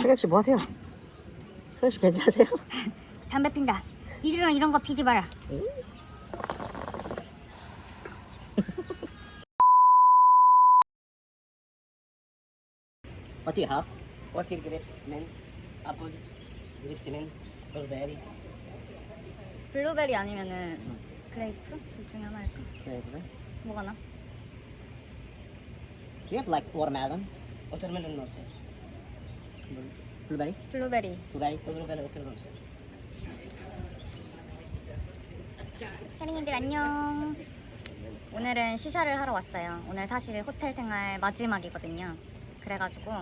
서혁 씨 뭐 하세요? 서혁 씨 괜찮으세요? 담배 핀다. 이리랑 이런 거 피지 마라. What do you have? Water grapes, mint, apple, grapes, mint, strawberry. 블루베리 아니면은 grape? 둘 중에 하나 할까? 그래 그래. 뭐가 나? Do you have like watermelon? Watermelon no sir. Blueberry? 블루베리. Blueberry? Watermelon okay no sir. 샤링이들 안녕. 오늘은 shisha를 하러 왔어요. 오늘 사실 호텔 생활 마지막이거든요. 그래가지고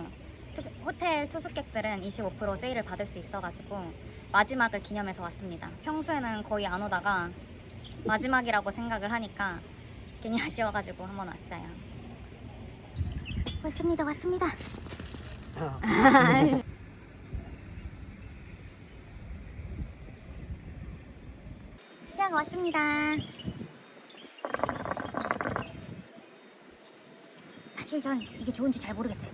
투- 호텔 투숙객들은 25% 세일을 받을 수 있어가지고 마지막을 기념해서 왔습니다. 평소에는 거의 안 오다가 마지막이라고 생각을 하니까 괜히 아쉬워가지고 한번 왔어요. 왔습니다, 왔습니다. 시장 왔습니다. 사실 전 이게 좋은지 잘 모르겠어요.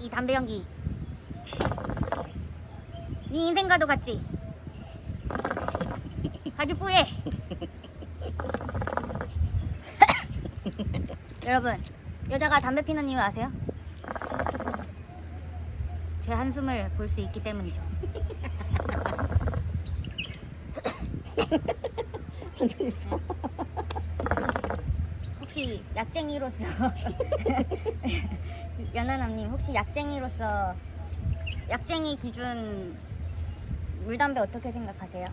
이 담배 연기. 네 인생과도 같지? 아주 뿌해. 여러분, 여자가 담배 피는 이유 아세요? 제 한숨을 볼 수 있기 때문이죠. 천천히. 혹시 약쟁이로서 연하남님 혹시 약쟁이로서 약쟁이 기준 물담배 어떻게 생각하세요?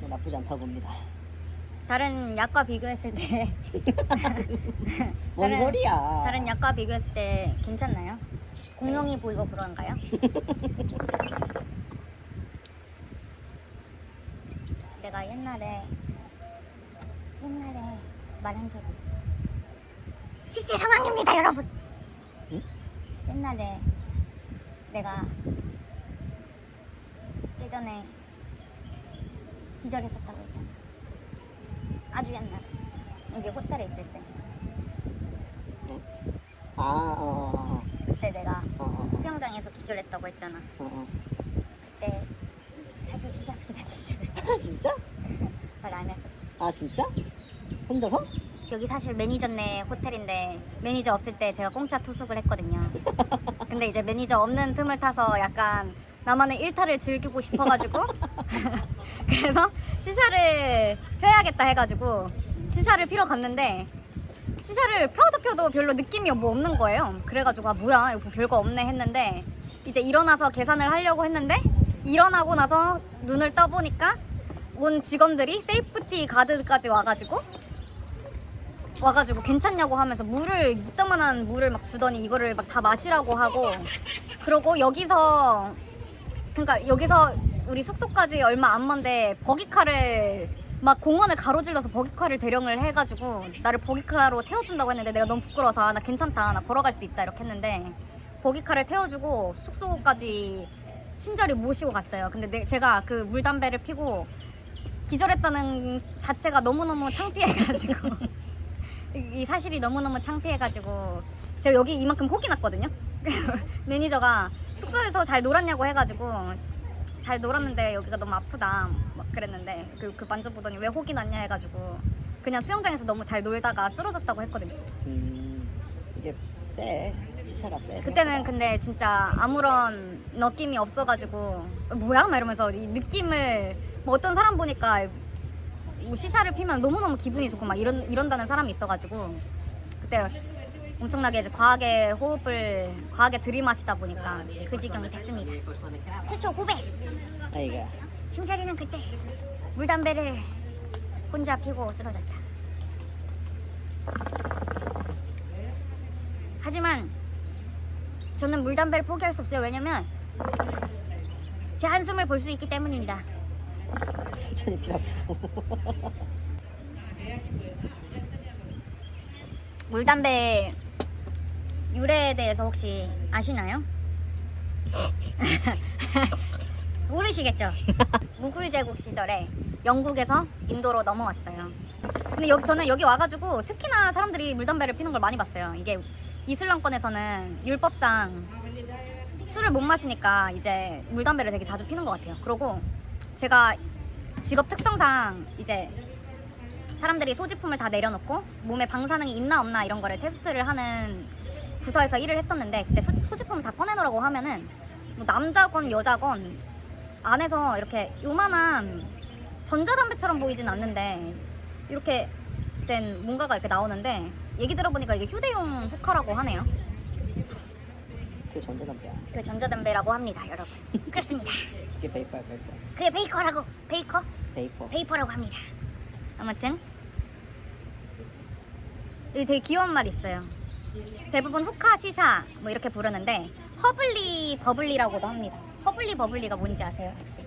뭐 나쁘지 않다고 봅니다. 다른 약과 비교했을 때 뭔 다른- 소리야? 다른 약과 비교했을 때 괜찮나요? 공룡이 보이고 그런가요? 내가 옛날에 옛날에 말한 적이. 10대 상황입니다 여러분 응? 옛날에 내가 예전에 기절했었다고 했잖아 아주 옛날에 여기 호텔에 있을 때 아, 어, 어, 그때 내가 어, 어, 어, 수영장에서 기절했다고 했잖아. 어, 어. 그때 사실 shisha 피다 기절을 아, 진짜? 말 안 했어. 아, 진짜? 혼자서? 여기 사실 매니저네 호텔인데 매니저 없을 때 제가 공짜 투숙을 했거든요. 근데 이제 매니저 없는 틈을 타서 약간 나만의 일탈을 즐기고 싶어가지고 그래서 shisha를 펴야겠다 해가지고 shisha를 피러 갔는데 shisha를 펴도 펴도 별로 느낌이 뭐 없는 거예요. 그래가지고 아 뭐야 이거 별거 없네 했는데 이제 일어나서 계산을 하려고 했는데 일어나고 나서 눈을 떠보니까 온 직원들이 safety guard까지 와가지고 와가지고 괜찮냐고 하면서 물을 이따만한 물을 막 주더니 이거를 막 다 마시라고 하고 그러고 여기서 그러니까 여기서 우리 숙소까지 얼마 안 먼데 buggy car를 막 공원을 가로질러서 buggy car를 대령을 해가지고 나를 buggy car로 태워준다고 했는데 내가 너무 부끄러워서 아, 나 괜찮다. 나 걸어갈 수 있다. 이렇게 했는데 buggy car를 태워주고 숙소까지 친절히 모시고 갔어요. 근데 내- 제가 그 물담배를 피고 기절했다는 자체가 너무너무 창피해가지고 이 사실이 너무너무 창피해가지고 제가 여기 이만큼 혹이 났거든요? 매니저가 숙소에서 잘 놀았냐고 해가지고 잘 놀았는데 여기가 너무 아프다 막 그랬는데 그, 그 만져보더니 왜 혹이 났냐 해가지고 그냥 수영장에서 너무 잘 놀다가 쓰러졌다고 했거든요 음, 이게 쎄. 시샤가 쎄. 그때는 근데 진짜 아무런 느낌이 없어가지고 뭐야? 막 이러면서 이 느낌을 뭐 어떤 사람 보니까 뭐 시샤를 피면 너무너무 기분이 좋고 막 이런, 이런다는 사람이 있어가지고 그때 엄청나게 이제 과하게 호흡을 과하게 들이마시다 보니까 그 지경이 됐습니다 최초 고백! 아이가. 심자리는 그때 물담배를 혼자 피고 쓰러졌다 하지만 저는 물담배를 포기할 수 없어요 왜냐면 제 한숨을 볼 수 있기 때문입니다 천천히 피라고. 물담배 유래에 대해서 혹시 아시나요? 모르시겠죠? 무굴 제국 시절에 영국에서 인도로 넘어왔어요. 근데 여기 저는 여기 와가지고 특히나 사람들이 물담배를 피는 걸 많이 봤어요. 이게 이슬람권에서는 율법상 술을 못 마시니까 이제 물담배를 되게 자주 피는 것 같아요. 그리고 제가 직업 특성상 이제 사람들이 소지품을 다 내려놓고 몸에 방사능이 있나 없나 이런 거를 테스트를 하는 부서에서 일을 했었는데 그때 소, 소지품을 다 꺼내놓으라고 하면은 뭐 남자건 여자건 안에서 이렇게 요만한 전자담배처럼 보이진 않는데 이렇게 된 뭔가가 이렇게 나오는데 얘기 들어보니까 이게 휴대용 hookah라고 하네요. 그게 전자담배야. 그 전자담배라고 합니다, 여러분. 그렇습니다. 그게 베이퍼야 베이퍼. 그게 baker라고 baker vapor. Vapor라고 합니다. 아무튼 여기 되게 귀여운 말 있어요. 대부분 hookah shisha 뭐 이렇게 부르는데 hubbly bubbly라고도 합니다. Hubbly bubbly가 뭔지 아세요 혹시?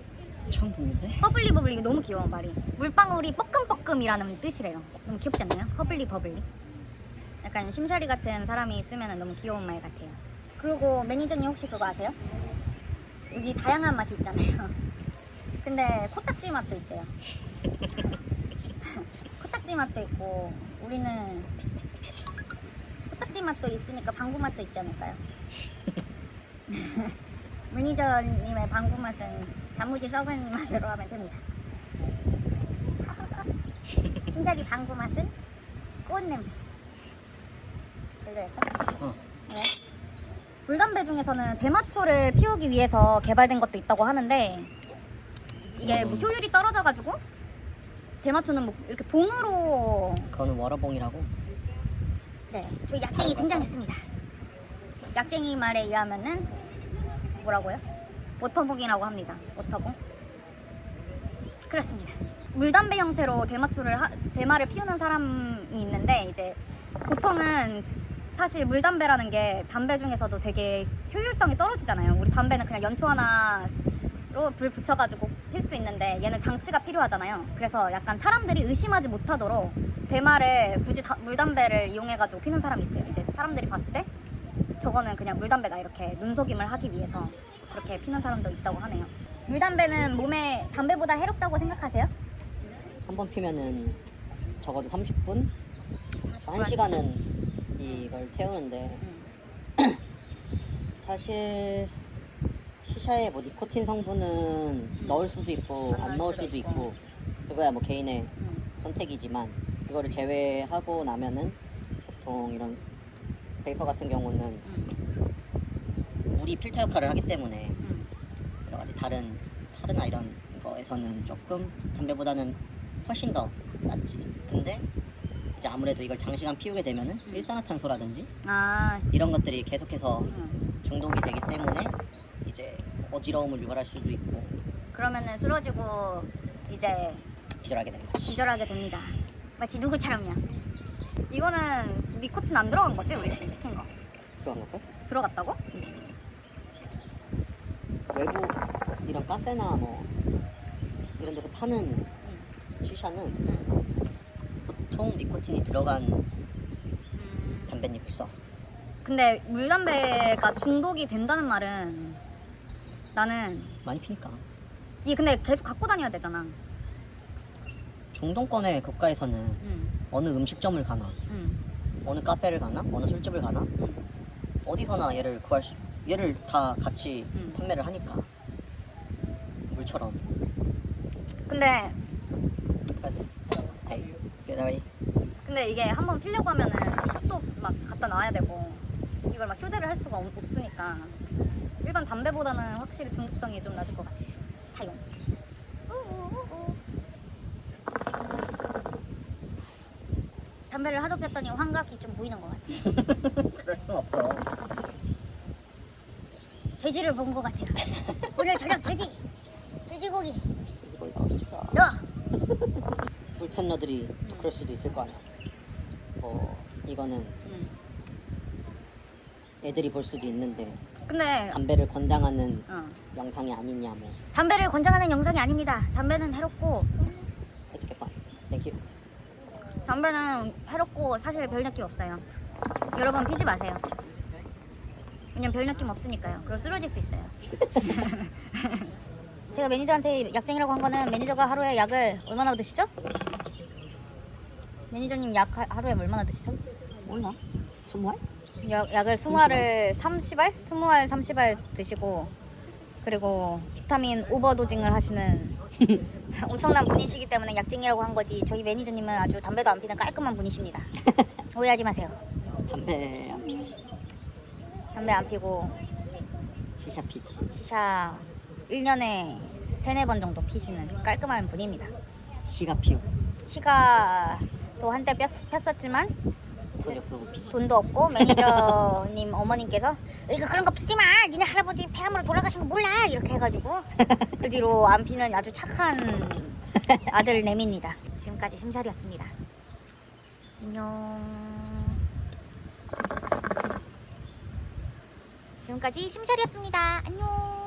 처음 듣는데? Hubbly bubbly 너무 귀여워 말이. 물방울이 뻐끔뻐끔이라는 뜻이래요. 너무 귀엽지 않나요? Hubbly bubbly. 약간 심샤리 같은 사람이 쓰면 너무 귀여운 말 같아요. 그리고 매니저님 혹시 그거 아세요? 여기 다양한 맛이 있잖아요. 근데 코딱지 맛도 있대요. 코딱지 맛도 있고 우리는 코딱지 맛도 있으니까 방구 맛도 있지 않을까요? 매니저님의 방구 맛은 단무지 썩은 맛으로 하면 됩니다. 심자리 방구 맛은 꽃 냄새. 별로였어? 어. 왜? 물담배 중에서는 대마초를 피우기 위해서 개발된 것도 있다고 하는데 이게 뭐 음. 효율이 떨어져가지고 대마초는 뭐 이렇게 bong으로 그거는 water bong이라고. 네, 저 약쟁이 등장했습니다. 약쟁이 말에 의하면은 뭐라고요? water bong이라고 합니다. water bong. 그렇습니다. 물담배 형태로 대마초를 하- 대마를 피우는 사람이 있는데 이제 보통은 사실 물담배라는 게 담배 중에서도 되게 효율성이 떨어지잖아요. 우리 담배는 그냥 연초 하나로 불 붙여가지고 필 수 있는데 얘는 장치가 필요하잖아요. 그래서 약간 사람들이 의심하지 못하도록 대마를 굳이 다- 물담배를 이용해가지고 피는 사람이 있대요. 이제 사람들이 봤을 때 저거는 그냥 물담배다 이렇게 눈속임을 하기 위해서 그렇게 피는 사람도 있다고 하네요. 물담배는 몸에 담배보다 해롭다고 생각하세요? 한 번 피면은 적어도 30분? 1시간은 이걸 태우는데 음. 사실 시샤에 뭐 니코틴 성분은 넣을 수도 있고 안 안 넣을 수도 수도 있고. 있고 그거야 뭐 개인의 음. 선택이지만 그거를 제외하고 나면은 보통 이런 베이퍼 같은 경우는 음. 물이 필터 역할을 하기 때문에 음. 여러 가지 다른 타르나 이런 거에서는 조금 담배보다는 훨씬 더 낫지. 근데 이제 아무래도 이걸 장시간 피우게 되면은 음. 일산화탄소라든지 아, 이런 것들이 계속해서 음. 중독이 되기 때문에 이제 어지러움을 유발할 수도 있고 그러면은 쓰러지고 이제 기절하게 거지. 기절하게 됩니다. 마치 누구처럼요. 이거는 니코틴 안 들어간 거지 우리 지금 시킨 거 들어간 걸걸? 들어갔다고? 외부 이런 카페나 뭐 이런 데서 파는 시샤는 음. 보통 니코틴이 들어간 음. 담배잎을 써. 근데 물담배가 중독이 된다는 말은 나는 많이 피니까. 이게 근데 계속 갖고 다녀야 되잖아. 중동권의 국가에서는 응, 어느 음식점을 가나 응, 어느 카페를 가나 어느 술집을 가나 응. 어디서나 얘를 구할 수 얘를 다 같이 음. 판매를 하니까 물처럼 근데 근데 이게 한번 피려고 하면은 샵도 막 갖다 놔야 되고 이걸 막 휴대를 할 수가 없- 없으니까 일반 담배보다는 확실히 중독성이 좀 낮을 것 같아. 타용. 담배를 하도 폈더니 환각이 좀 보이는 것 같아. 그럴 순 없어 돼지를 본 것 같아요. 오늘 저녁 돼지, 돼지고기. 어딨어 너. 불편러들이 또 그럴 수도 있을 거 아니야 뭐 이거는 음. 애들이 볼 수도 있는데 근데 담배를 권장하는 어, 영상이 아니냐 뭐 담배를 권장하는 영상이 아닙니다. 담배는 해롭고 Let's get fun Thank you 담배는 해롭고 사실 별 느낌 없어요. 여러분 피지 마세요. 왜냐면 별 느낌 없으니까요. 그럼 쓰러질 수 있어요. 제가 매니저한테 약쟁이라고 한 거는 매니저가 하루에 약을 얼마나 드시죠? 매니저님 약 하- 하루에 얼마나 드시죠? 몰라 스무 알? 약, 약을 20알을 30알? 20알 30알 드시고 그리고 비타민 overdosing을 하시는 엄청난 분이시기 때문에 약쟁이라고 한 거지 저희 매니저님은 아주 담배도 안 피는 깔끔한 분이십니다. 오해하지 마세요. 담배 안 피지. 담배 안 피고 시샤 피지. 시샤 1년에 3, 4번 정도 피시는 깔끔한 분입니다. 시가 피우고 시가 또 한때 폈, 폈었지만 돈도 없고 매니저님 어머님께서 이거 그런 거 피지 마! 니네 할아버지 폐암으로 돌아가신 거 몰라! 이렇게 해가지고 그 뒤로 안 피는 아주 착한 아들 내미입니다. 지금까지 심살이었습니다. 안녕. 지금까지 심살이었습니다. 안녕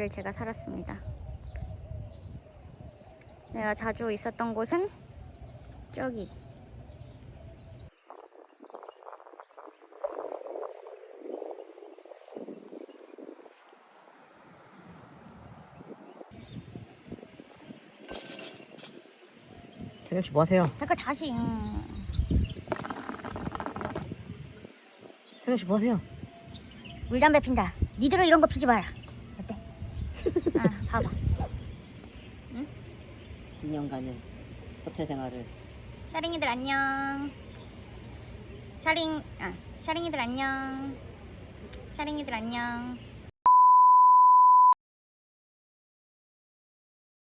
여기를 제가 살았습니다. 내가 자주 있었던 곳은 저기. 세경 씨뭐 하세요? 잠깐 다시. 음. 세경 씨뭐 하세요? 물담배 핀다. 니들은 이런 거 피지 마라. 아, 봐봐. 2년간의 호텔 생활을 샤링이들 안녕. 샤링, 아, 샤링이들 안녕. 샤링이들 안녕.